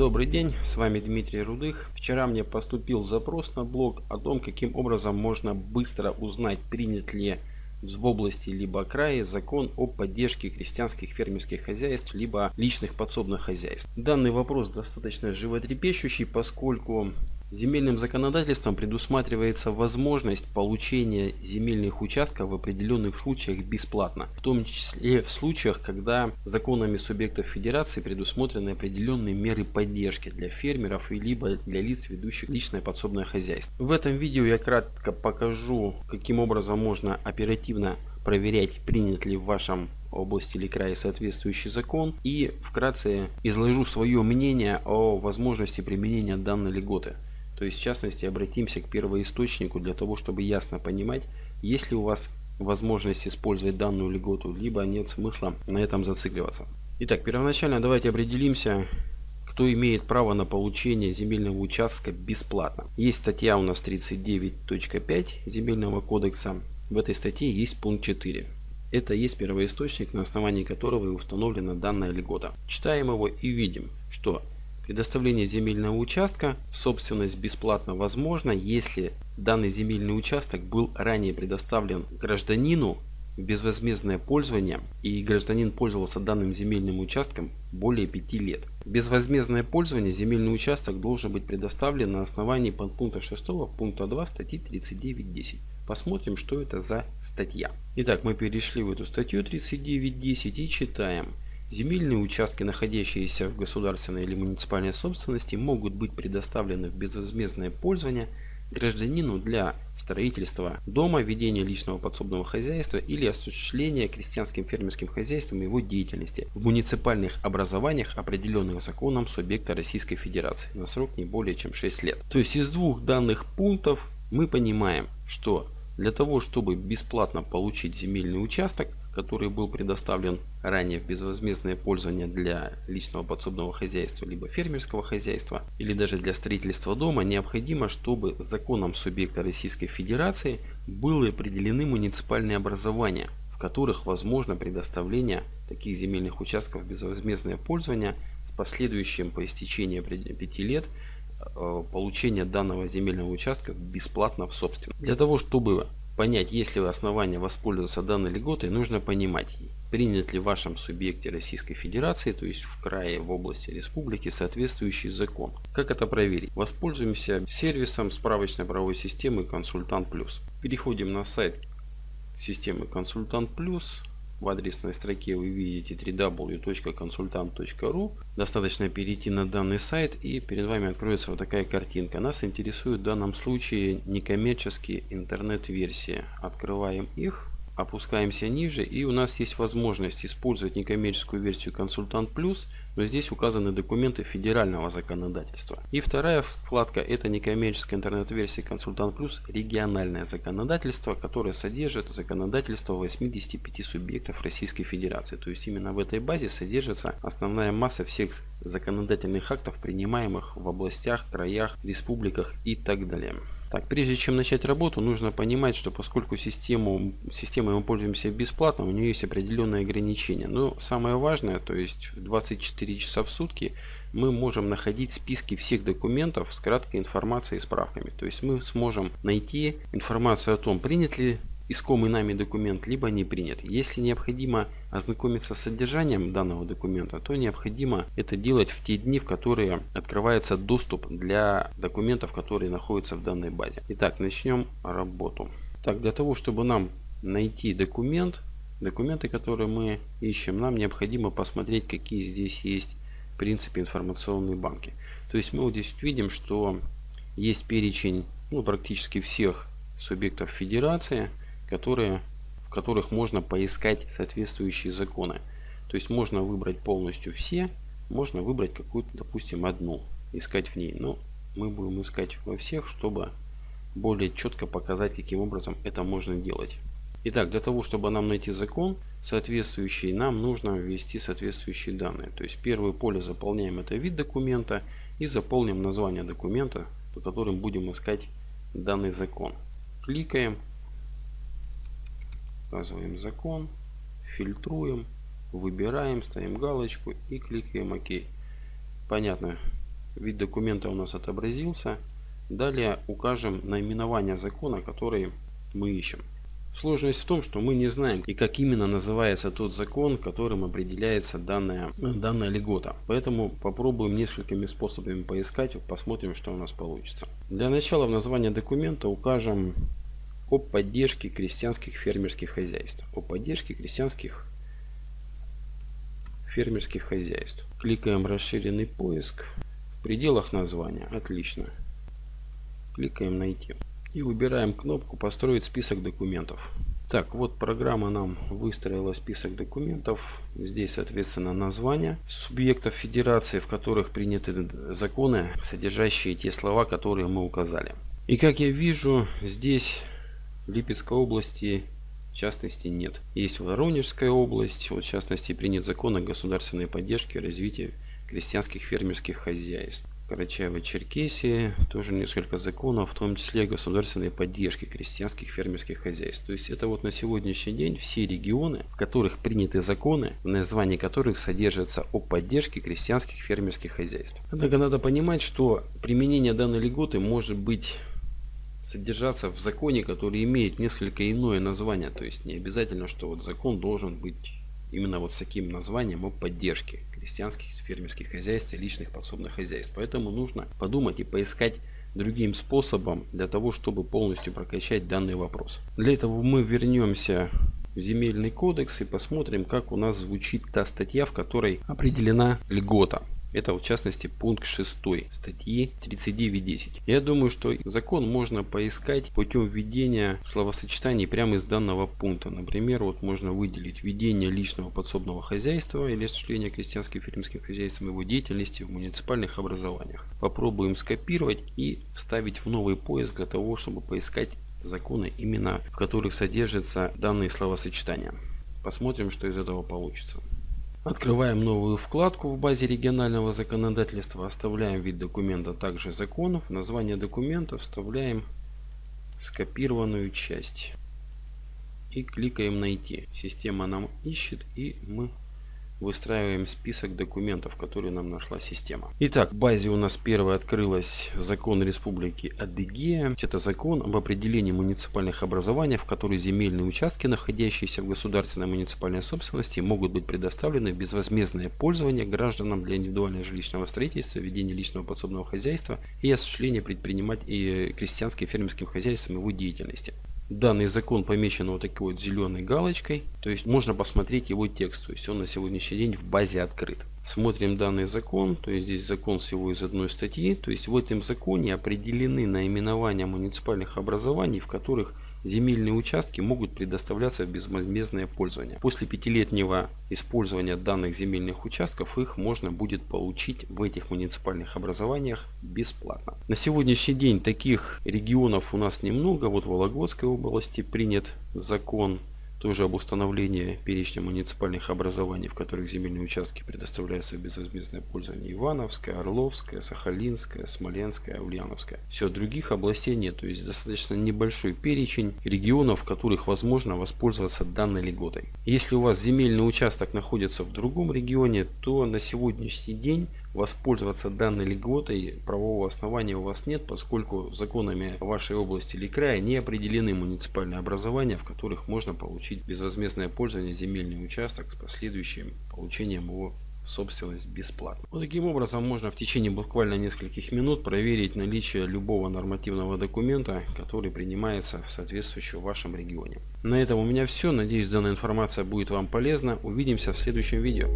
Добрый день, с вами Дмитрий Рудых. Вчера мне поступил запрос на блог о том, каким образом можно быстро узнать, принят ли в области либо крае закон о поддержке крестьянских фермерских хозяйств либо личных подсобных хозяйств. Данный вопрос достаточно животрепещущий, поскольку Земельным законодательством предусматривается возможность получения земельных участков в определенных случаях бесплатно, в том числе в случаях, когда законами субъектов федерации предусмотрены определенные меры поддержки для фермеров и либо для лиц, ведущих личное подсобное хозяйство. В этом видео я кратко покажу, каким образом можно оперативно проверять, принят ли в вашем области или крае соответствующий закон и вкратце изложу свое мнение о возможности применения данной льготы. То есть, в частности, обратимся к первоисточнику для того, чтобы ясно понимать, есть ли у вас возможность использовать данную льготу, либо нет смысла на этом зацикливаться. Итак, первоначально давайте определимся, кто имеет право на получение земельного участка бесплатно. Есть статья у нас 39.5 Земельного кодекса. В этой статье есть пункт 4. Это есть первоисточник, на основании которого и установлена данная льгота. Читаем его и видим, что Предоставление земельного участка в собственность бесплатно возможно, если данный земельный участок был ранее предоставлен гражданину в безвозмездное пользование и гражданин пользовался данным земельным участком более 5 лет. Безвозмездное пользование земельный участок должен быть предоставлен на основании подпункта 6 пункта 2 статьи 39.10. Посмотрим, что это за статья. Итак, мы перешли в эту статью 39.10 и читаем. Земельные участки, находящиеся в государственной или муниципальной собственности, могут быть предоставлены в безвозмездное пользование гражданину для строительства дома, ведения личного подсобного хозяйства или осуществления крестьянским фермерским хозяйством его деятельности в муниципальных образованиях, определенных законом субъекта Российской Федерации на срок не более чем 6 лет. То есть из двух данных пунктов мы понимаем, что для того, чтобы бесплатно получить земельный участок, который был предоставлен ранее в безвозмездное пользование для личного подсобного хозяйства, либо фермерского хозяйства, или даже для строительства дома, необходимо, чтобы законом субъекта Российской Федерации были определены муниципальные образования, в которых возможно предоставление таких земельных участков в безвозмездное пользование с последующим по истечении 5 лет э, получения данного земельного участка бесплатно в собственность. Для того, чтобы понять, есть ли основания воспользоваться данной льготой, нужно понимать, принят ли в вашем субъекте Российской Федерации, то есть в крае, в области республики, соответствующий закон. Как это проверить? Воспользуемся сервисом справочной правовой системы Консультант Плюс. Переходим на сайт системы Консультант Плюс. В адресной строке вы видите www.consultant.ru. Достаточно перейти на данный сайт и перед вами откроется вот такая картинка. Нас интересует в данном случае некоммерческие интернет-версии. Открываем их опускаемся ниже и у нас есть возможность использовать некоммерческую версию консультант плюс но здесь указаны документы федерального законодательства. И вторая вкладка это некоммерческая интернет-версия консультант плюс региональное законодательство которое содержит законодательство 85 субъектов Российской Федерации. То есть именно в этой базе содержится основная масса всех законодательных актов принимаемых в областях краях республиках и так далее так, прежде чем начать работу, нужно понимать, что поскольку систему, системой мы пользуемся бесплатно, у нее есть определенные ограничения. Но самое важное, то есть в 24 часа в сутки мы можем находить списки всех документов с краткой информацией и справками. То есть мы сможем найти информацию о том, принят ли искомый нами документ, либо не принят. Если необходимо ознакомиться с содержанием данного документа, то необходимо это делать в те дни, в которые открывается доступ для документов, которые находятся в данной базе. Итак, начнем работу. Так, для того, чтобы нам найти документ, документы, которые мы ищем, нам необходимо посмотреть, какие здесь есть в принципе информационные банки. То есть мы вот здесь видим, что есть перечень ну, практически всех субъектов федерации которые, в которых можно поискать соответствующие законы. То есть можно выбрать полностью все, можно выбрать какую-то, допустим, одну, искать в ней. Но мы будем искать во всех, чтобы более четко показать, каким образом это можно делать. Итак, для того, чтобы нам найти закон соответствующий, нам нужно ввести соответствующие данные. То есть первое поле заполняем это вид документа и заполним название документа, по которым будем искать данный закон. Кликаем указываем закон, фильтруем, выбираем, ставим галочку и кликаем ОК. Понятно, Вид документа у нас отобразился. Далее укажем наименование закона, который мы ищем. Сложность в том, что мы не знаем и как именно называется тот закон, которым определяется данная, данная льгота. Поэтому попробуем несколькими способами поискать, посмотрим, что у нас получится. Для начала в название документа укажем о поддержке крестьянских фермерских хозяйств. О поддержке крестьянских фермерских хозяйств. Кликаем расширенный поиск. В пределах названия. Отлично. Кликаем найти. И выбираем кнопку построить список документов. Так, вот программа нам выстроила список документов. Здесь, соответственно, названия субъектов федерации, в которых приняты законы, содержащие те слова, которые мы указали. И как я вижу, здесь Липецкой области в частности нет. Есть Воронежская область, вот в частности принят закон о государственной поддержке и развитии крестьянских фермерских хозяйств. Карачаево-Черкесии тоже несколько законов, в том числе государственной поддержки крестьянских фермерских хозяйств. То есть это вот на сегодняшний день все регионы, в которых приняты законы, в названии которых содержится о поддержке крестьянских фермерских хозяйств. Однако надо понимать, что применение данной льготы может быть содержаться в законе, который имеет несколько иное название. То есть не обязательно, что вот закон должен быть именно вот с таким названием о поддержке крестьянских фермерских хозяйств и личных подсобных хозяйств. Поэтому нужно подумать и поискать другим способом для того, чтобы полностью прокачать данный вопрос. Для этого мы вернемся в земельный кодекс и посмотрим, как у нас звучит та статья, в которой определена льгота. Это в частности пункт 6 статьи 39.10. Я думаю, что закон можно поискать путем введения словосочетаний прямо из данного пункта. Например, вот можно выделить введение личного подсобного хозяйства или осуществление крестьянским фермерским хозяйством его деятельности в муниципальных образованиях. Попробуем скопировать и вставить в новый поиск для того, чтобы поискать законы, именно в которых содержатся данные словосочетания. Посмотрим, что из этого получится. Открываем новую вкладку в базе регионального законодательства, оставляем вид документа также законов, название документа вставляем скопированную часть и кликаем найти. Система нам ищет и мы выстраиваем список документов, которые нам нашла система. Итак, в базе у нас первый открылась закон Республики Адыгея. Это закон об определении муниципальных образований, в которые земельные участки, находящиеся в государственной муниципальной собственности, могут быть предоставлены в безвозмездное пользование гражданам для индивидуального жилищного строительства, ведения личного подсобного хозяйства и осуществления предпринимать и крестьянским фермерским хозяйством его деятельности. Данный закон помечен вот такой вот зеленой галочкой. То есть можно посмотреть его текст. То есть он на сегодняшний день в базе открыт. Смотрим данный закон. То есть здесь закон всего из одной статьи. То есть в этом законе определены наименования муниципальных образований, в которых земельные участки могут предоставляться в безвозмездное пользование. После пятилетнего использования данных земельных участков их можно будет получить в этих муниципальных образованиях бесплатно. На сегодняшний день таких регионов у нас немного. Вот в Вологодской области принят закон тоже об установлении перечня муниципальных образований, в которых земельные участки предоставляются в безвозмездное пользование. Ивановская, Орловская, Сахалинская, Смоленская, Ульяновская. Все, других областей нет. То есть достаточно небольшой перечень регионов, в которых возможно воспользоваться данной льготой. Если у вас земельный участок находится в другом регионе, то на сегодняшний день воспользоваться данной льготой правового основания у вас нет, поскольку законами вашей области или края не определены муниципальные образования, в которых можно получить безвозмездное пользование земельный участок с последующим получением его в собственность бесплатно. Вот таким образом можно в течение буквально нескольких минут проверить наличие любого нормативного документа, который принимается в соответствующем вашем регионе. На этом у меня все. Надеюсь данная информация будет вам полезна. Увидимся в следующем видео.